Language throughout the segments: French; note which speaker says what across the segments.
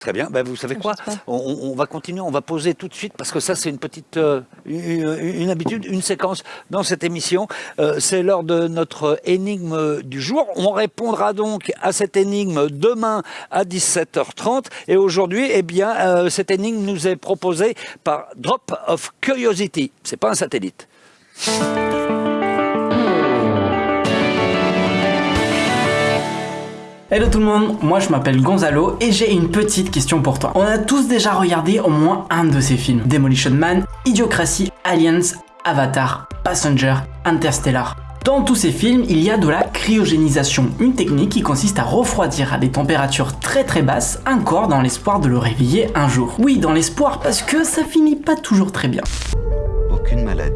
Speaker 1: Très bien, ben, vous savez quoi on, on va continuer, on va poser tout de suite parce que ça c'est une petite euh, une, une habitude, une séquence dans cette émission. Euh, c'est l'heure de notre énigme du jour. On répondra donc à cette énigme demain à 17h30 et aujourd'hui, eh bien, euh, cette énigme nous est proposée par Drop of Curiosity. C'est pas un satellite.
Speaker 2: Hello tout le monde, moi je m'appelle Gonzalo et j'ai une petite question pour toi. On a tous déjà regardé au moins un de ces films. Demolition Man, Idiocratie, Aliens, Avatar, Passenger, Interstellar. Dans tous ces films, il y a de la cryogénisation, une technique qui consiste à refroidir à des températures très très basses un corps dans l'espoir de le réveiller un jour. Oui, dans l'espoir parce que ça finit pas toujours très bien.
Speaker 3: Aucune maladie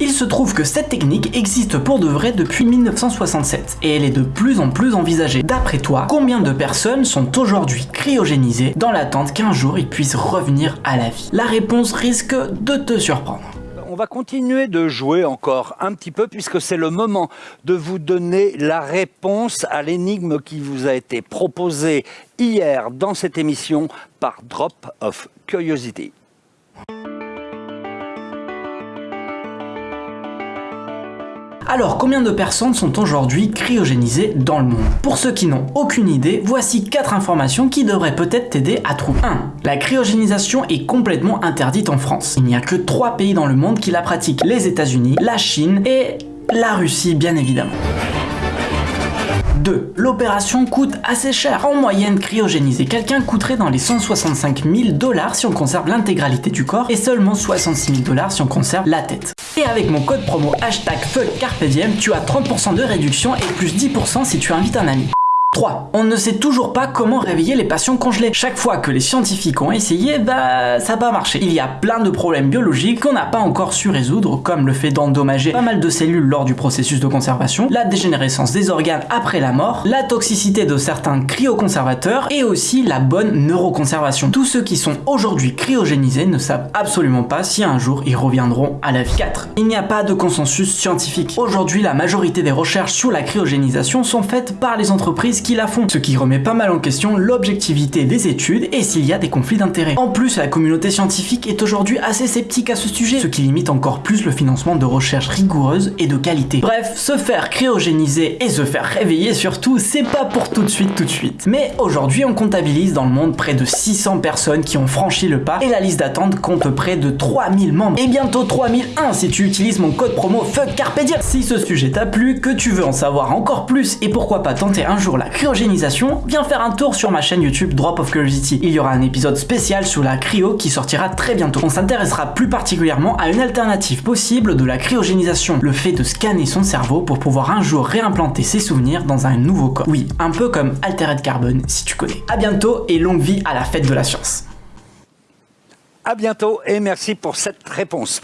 Speaker 2: Il se trouve que cette technique existe pour de vrai depuis 1967 et elle est de plus en plus envisagée. D'après toi, combien de personnes sont aujourd'hui cryogénisées dans l'attente qu'un jour ils puissent revenir à la vie? La réponse risque de te surprendre.
Speaker 1: On va continuer de jouer encore un petit peu puisque c'est le moment de vous donner la réponse à l'énigme qui vous a été proposée hier dans cette émission par Drop of Curiosity.
Speaker 2: Alors, combien de personnes sont aujourd'hui cryogénisées dans le monde? Pour ceux qui n'ont aucune idée, voici 4 informations qui devraient peut-être t'aider à trouver. 1. La cryogénisation est complètement interdite en France. Il n'y a que 3 pays dans le monde qui la pratiquent. Les États-Unis, la Chine et la Russie bien évidemment. 2. L'opération coûte assez cher. En moyenne, cryogéniser quelqu'un coûterait dans les 165 000 dollars si on conserve l'intégralité du corps et seulement 66 000 dollars si on conserve la tête. Et avec mon code promo hashtag FUCKCARPEDIEM, tu as 30% de réduction et plus 10% si tu invites un ami. 3. On ne sait toujours pas comment réveiller les patients congelés. Chaque fois que les scientifiques ont essayé, bah ça n'a pas marché. Il y a plein de problèmes biologiques qu'on n'a pas encore su résoudre, comme le fait d'endommager pas mal de cellules lors du processus de conservation, la dégénérescence des organes après la mort, la toxicité de certains cryoconservateurs et aussi la bonne neuroconservation. Tous ceux qui sont aujourd'hui cryogénisés ne savent absolument pas si un jour ils reviendront à la vie. 4. Il n'y a pas de consensus scientifique. Aujourd'hui, la majorité des recherches sur la cryogénisation sont faites par les entreprises qui la font, ce qui remet pas mal en question l'objectivité des études et s'il y a des conflits d'intérêts. En plus, la communauté scientifique est aujourd'hui assez sceptique à ce sujet, ce qui limite encore plus le financement de recherches rigoureuses et de qualité. Bref, se faire cryogéniser et se faire réveiller surtout, c'est pas pour tout de suite tout de suite. Mais aujourd'hui, on comptabilise dans le monde près de 600 personnes qui ont franchi le pas et la liste d'attente compte près de 3000 membres et bientôt 3001 si tu utilises mon code promo FUCKCARPEDIEM. Si ce sujet t'a plu, que tu veux en savoir encore plus et pourquoi pas tenter un jour la cryogénisation, viens faire un tour sur ma chaîne YouTube Drop of Curiosity. Il y aura un épisode spécial sur la cryo qui sortira très bientôt. On s'intéressera plus particulièrement à une alternative possible de la cryogénisation, le fait de scanner son cerveau pour pouvoir un jour réimplanter ses souvenirs dans un nouveau corps. Oui, un peu comme Altered Carbon si tu connais. A bientôt et longue vie à la fête de la science.
Speaker 1: À bientôt et merci pour cette réponse.